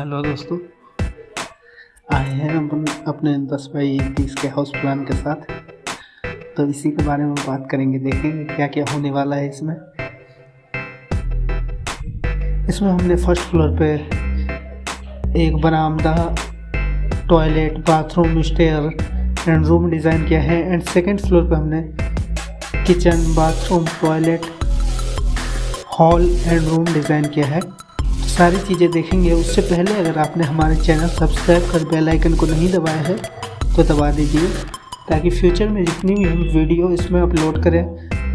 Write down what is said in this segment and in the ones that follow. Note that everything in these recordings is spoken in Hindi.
हेलो दोस्तों। आए हैं अपन अपने दस बाई तीस के हाउस प्लान के साथ। तो इसी के बारे में बात करेंगे, देखेंगे क्या क्या होने वाला है इसमें। इसमें हमने फ़र्स्ट फ्लोर पे एक बरामदा toilet bathroom stair and room design किया है एंड सेकंड फ्लोर पे हमने kitchen bathroom toilet hall and room design किया है। सारी चीज़ें देखेंगे। उससे पहले अगर आपने हमारे चैनल सब्सक्राइब कर बेल आइकन को नहीं दबाया है तो दबा दीजिए, ताकि फ्यूचर में जितनी भी हम वीडियो इसमें अपलोड करें,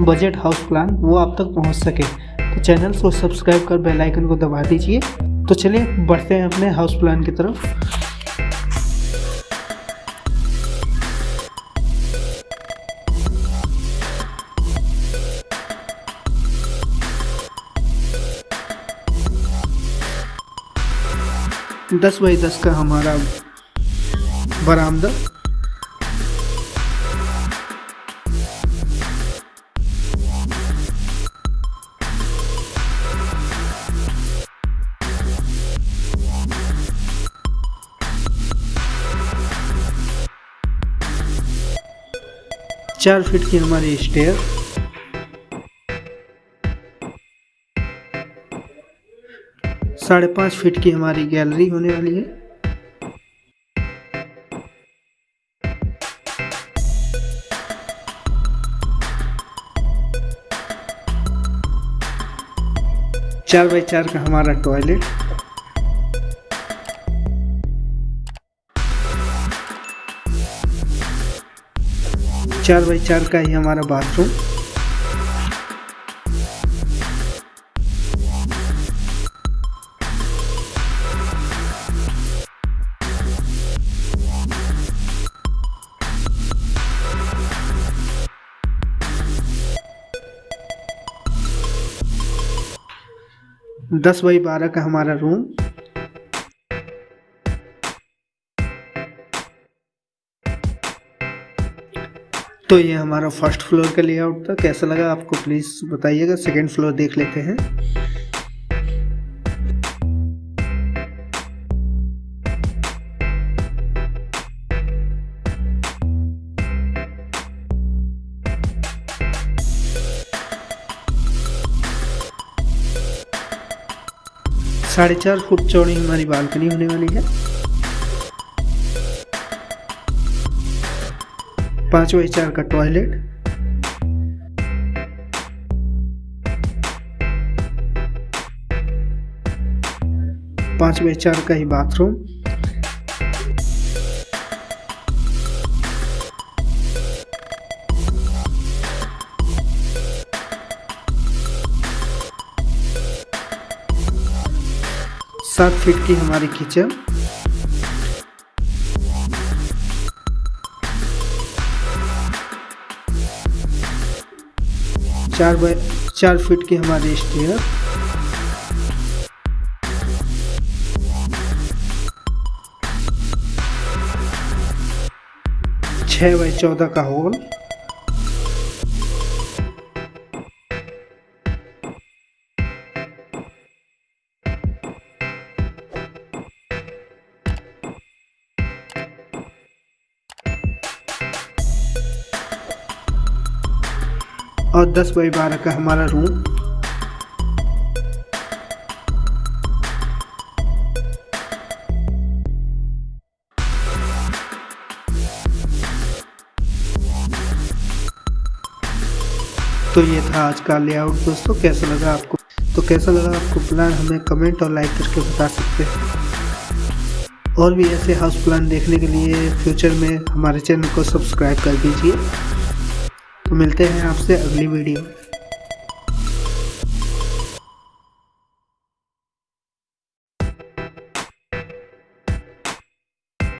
बजट हाउस प्लान, वो आप तक पहुँच सके। तो चैनल को सब्सक्राइब कर बेल आइकन को दबा दीजिए। तो चलिए, बढ़ते हैं अपने हाउस प्लान की तरफ़। दस बाई दस का हमारा बरामदा। चार फीट की हमारी स्टेयर साढ़े पाँच फीट की हमारी गैलरी होने वाली है। चार बाई चार का हमारा टॉयलेट। चार बाई चार का ही हमारा बाथरूम। दस बाई बारह का हमारा रूम तो ये हमारा फ़र्स्ट फ्लोर का लेआउट था. कैसा लगा आपको? प्लीज़ बताइएगा. सेकेंड फ्लोर देख लेते हैं. साढ़े चार फुट चौड़ी हमारी बालकनी होने वाली है। पाँच बाई चार का टॉयलेट पाँच बाई चार का ही बाथरूम सात फीट की हमारी किचन चार बाय, चार फीट की हमारी स्टेयर। छः बाई चौदह का हॉल। और 10 बाई बारह का हमारा रूम तो ये था आज का लेआउट दोस्तों, कैसा लगा आपको? तो कैसा लगा आपको प्लान हमें कमेंट और लाइक करके बता सकते हैं। और भी ऐसे हाउस प्लान देखने के लिए फ्यूचर में हमारे चैनल को सब्सक्राइब कर दीजिए। तो मिलते हैं आपसे अगली वीडियो